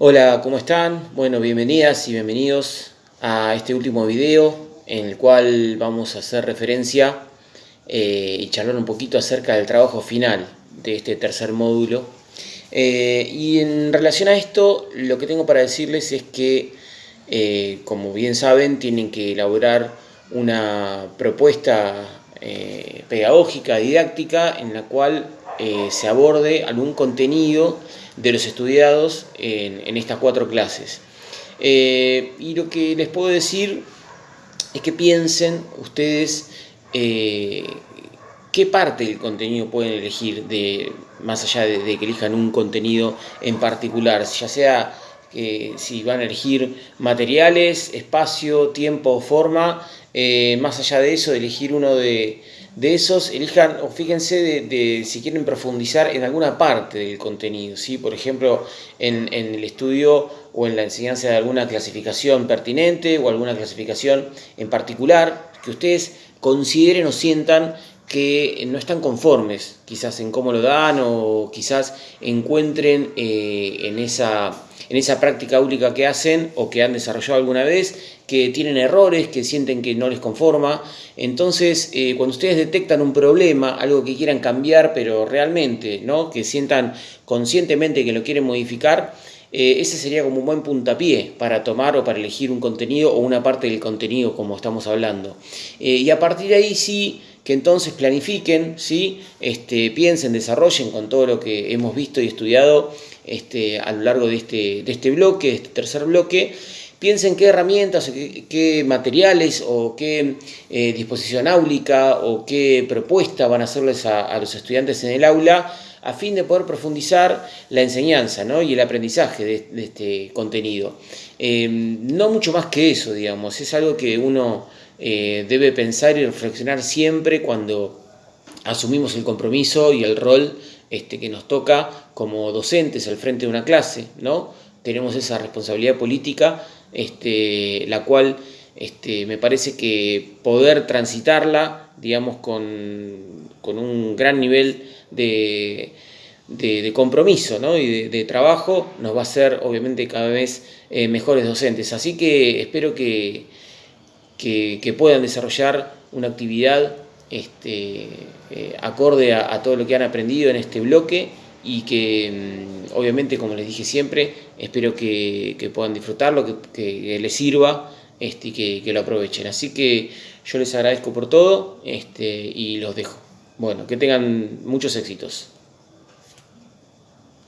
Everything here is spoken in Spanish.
Hola, ¿cómo están? Bueno, bienvenidas y bienvenidos a este último video en el cual vamos a hacer referencia eh, y charlar un poquito acerca del trabajo final de este tercer módulo. Eh, y en relación a esto, lo que tengo para decirles es que, eh, como bien saben, tienen que elaborar una propuesta pedagógica, didáctica, en la cual se aborde algún contenido de los estudiados en, estas cuatro clases. Eh, y lo que les puedo decir es que piensen ustedes eh, qué parte del contenido pueden elegir, de, más allá de, que elijan un contenido en particular, ya sea eh, si van a elegir materiales, espacio, tiempo, forma, más allá de eso, elegir uno de, de esos, elijan o fíjense de, si quieren profundizar en alguna parte del contenido, ¿sí? por ejemplo, en, el estudio o en la enseñanza de alguna clasificación pertinente o alguna clasificación en particular que ustedes consideren o sientan que no están conformes quizás en cómo lo dan o quizás encuentren eh, en, esa, en esa práctica única que hacen o que han desarrollado alguna vez que tienen errores, que sienten que no les conforma. Entonces, eh, cuando ustedes detectan un problema, algo que quieran cambiar, pero realmente, ¿no? que sientan conscientemente que lo quieren modificar, eh, ese sería como un buen puntapié para tomar o para elegir un contenido o una parte del contenido como estamos hablando. y a partir de ahí sí que entonces planifiquen, ¿sí? este, piensen, desarrollen con todo lo que hemos visto y estudiado este, a lo largo de este, de este bloque, de este tercer bloque, piensen qué herramientas, qué, materiales o qué eh, disposición áulica o qué propuesta van a hacerles a, los estudiantes en el aula a fin de poder profundizar la enseñanza y el aprendizaje de, este contenido. Eh, no mucho más que eso, digamos, es algo que uno eh, debe pensar y reflexionar siempre cuando asumimos el compromiso y el rol este, que nos toca como docentes al frente de una clase, ¿no? Tenemos esa responsabilidad política, este, la cual este, me parece que poder transitarla, digamos, con, un gran nivel de, compromiso y de, trabajo, nos va a hacer obviamente cada vez eh, mejores docentes. Así que espero que, que, puedan desarrollar una actividad este, eh, acorde a, todo lo que han aprendido en este bloque y que mm, obviamente, como les dije siempre, espero que, puedan disfrutarlo, que, les sirva este, y que, lo aprovechen. Así que yo les agradezco por todo este, y los dejo. Bueno, que tengan muchos éxitos.